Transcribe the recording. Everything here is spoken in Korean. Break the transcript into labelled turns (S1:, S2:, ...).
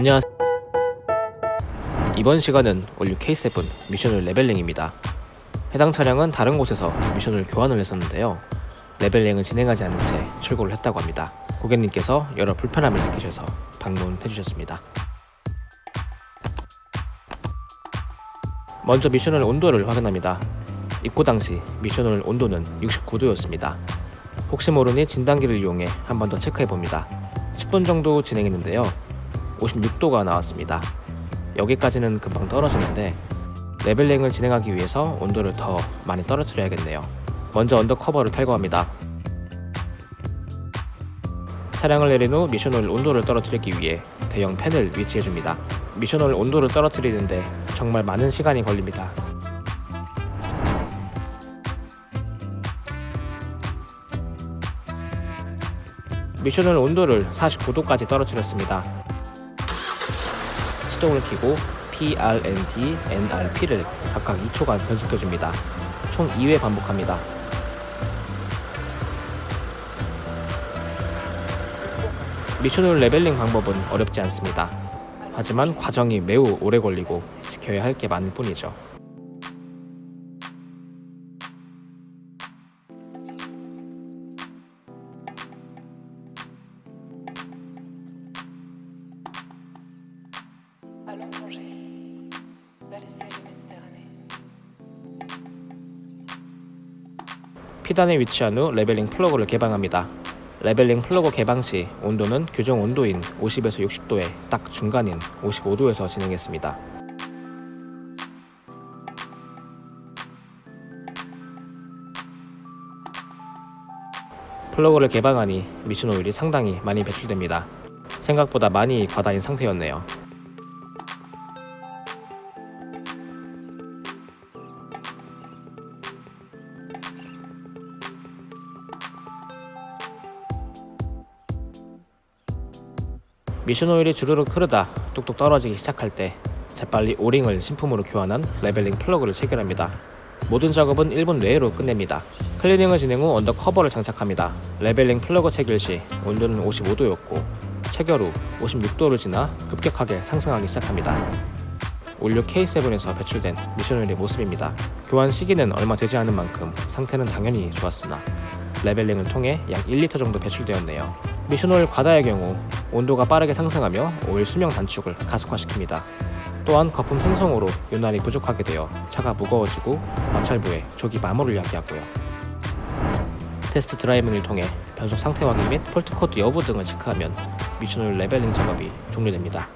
S1: 안녕하세요. 이번 시간은 올류 K7 미션을 레벨링입니다. 해당 차량은 다른 곳에서 미션을 교환을 했었는데요. leveling을 진행하지 않은 채 출고를 했다고 합니다. 고객님께서 여러 불편함을 느끼셔서 방문해 주셨습니다. 먼저 미션오일 온도를 확인합니다. 입고 당시 미션오일 온도는 69도였습니다. 혹시 모르니 진단기를 이용해 한 번 더 체크해 봅니다. 10분 정도 진행했는데요. 56도가 나왔습니다. 여기까지는 금방 떨어지는데 leveling을 진행하기 위해서 온도를 더 많이 떨어뜨려야겠네요. 먼저 under cover를 탈거합니다. 차량을 내린 후 미션오일 온도를 떨어뜨리기 위해 대형 팬을 위치해줍니다. 미션오일 온도를 떨어뜨리는데 정말 많은 시간이 걸립니다. 미션오일 온도를 49도까지 떨어뜨렸습니다. 시동을 켜고 PRND, NRP를 각각 2초간 변속해줍니다. 총 2회 반복합니다. 미션을 레벨링 방법은 어렵지 않습니다. 하지만 과정이 매우 오래 걸리고 지켜야 할 게 많을 뿐이죠.
S2: Allons plonger vers les de Méditerranée.
S1: 피단에 위치한 후 레벨링 플러그를 개방합니다. 레벨링 플러그 개방 시 온도는 규정 온도인 50에서 60도에 딱 중간인 55도에서 진행했습니다. 플러그를 개방하니 미션 오일이 상당히 많이 배출됩니다. 생각보다 많이 과다인 상태였네요. 미션 오일이 주르륵 흐르다 뚝뚝 떨어지기 시작할 때 재빨리 O-ring을 신품으로 교환한 leveling 플러그를 체결합니다. 모든 작업은 1분 내로 끝냅니다. 클리닝을 진행 후 under cover를 장착합니다. leveling 플러그 체결 시 온도는 55도였고 체결 후 56도를 지나 급격하게 상승하기 시작합니다. All New K7에서 배출된 미션 오일의 모습입니다. 교환 시기는 얼마 되지 않은 만큼 상태는 당연히 좋았으나 leveling을 통해 약 1리터 정도 배출되었네요. 미션 오일 과다의 경우 온도가 빠르게 상승하며 오일 수명 단축을 가속화시킵니다. 또한 거품 생성으로 윤활이 부족하게 되어 차가 무거워지고 마찰부에 조기 마모를 야기하고요. test driving을 통해 변속 상태 확인 및 fault code 여부 등을 체크하면 미션 오일 leveling 작업이 종료됩니다.